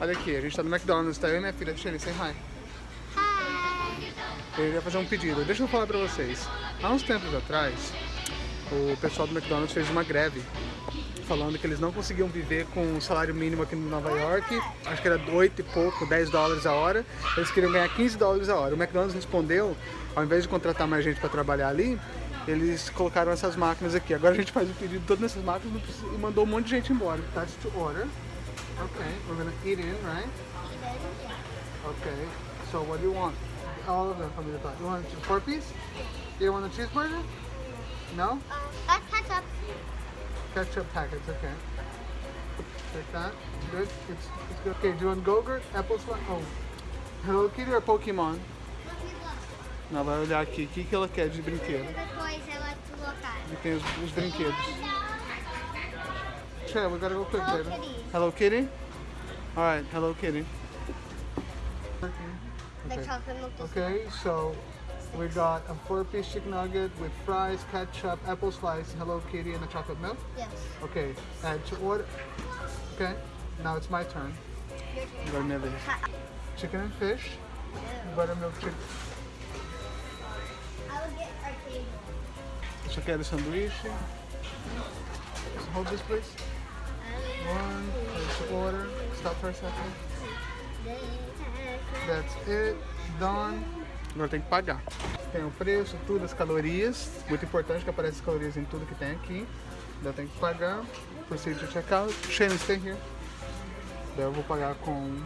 Olha aqui, a gente tá no McDonald's, tá eu e minha filha. Shane, say hi. Hi. Eu ia fazer um pedido. Deixa eu falar pra vocês. Há uns tempos atrás, o pessoal do McDonald's fez uma greve falando que eles não conseguiam viver com o salário mínimo aqui em Nova York, acho que era 8 e pouco, 10 dólares a hora, eles queriam ganhar 15 dólares a hora. O McDonald's respondeu, ao invés de contratar mais gente para trabalhar ali, eles colocaram essas máquinas aqui. Agora a gente faz o pedido todo nessas máquinas e mandou um monte de gente embora. Touch to order. Okay, we're gonna eat in, right? Okay, so what do you want? All of them from the top. You want a four piece? You want a cheeseburger? No? Uh, ketchup. Ketchup packets, okay. Take that. Good. It's, it's good. Okay, do you want Gogurt? Apple slice? Oh. Hello Kitty or Pokemon? Ela vai olhar aqui. O que, que ela quer de brinquedo? Depois ela colocar. Tem os, os brinquedos. We gotta go quick, Hello baby. Kitty. Hello Kitty? Alright, Hello Kitty. Okay. chocolate milk. is- Okay, so we got a four-piece chicken nugget with fries, ketchup, apple slice, Hello Kitty, and a chocolate milk. Yes. Okay, add to order. Okay, now it's my turn. Your turn. Agora é minha vez. Chicken and fish, buttermilk chicken. I will get arcade. Isso aqui é do sanduíche. So hold this, please. One, to order. Stop for a second. That's it. Done. Agora tem que pagar. Tem o preço, tudo, as calorias. Muito importante que aparece as calorias em tudo que tem aqui. Daí tem que pagar. Proceed to checkout. Shane, stay here. Daí eu vou pagar com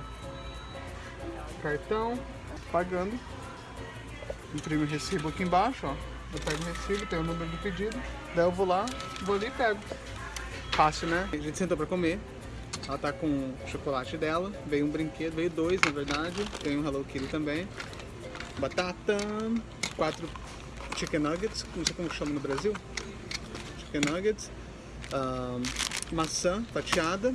cartão. Pagando. Imprimo o recibo aqui embaixo, ó. Eu pego o recibo, tem o número do pedido. Daí eu vou lá, vou ali e pego. Fácil, né? A gente sentou pra comer. Ela tá com o chocolate dela. Veio um brinquedo, veio dois na verdade. Tem um Hello Kitty também. Batata, quatro chicken nuggets, não sei como chama no Brasil. Chicken nuggets. ahn, maçã fatiada.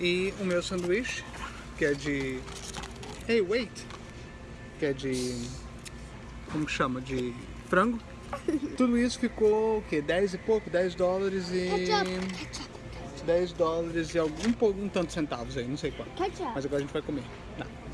E o meu sanduíche, que é de. Hey, wait! Que é de. Como chama? De frango. Tudo isso ficou o quê? 10 e pouco? 10 dólares e. Ketchup. Ketchup. 10 dólares e algum, pouco- um tanto centavos aí, não sei quanto. Ketchup. Mas agora a gente vai comer.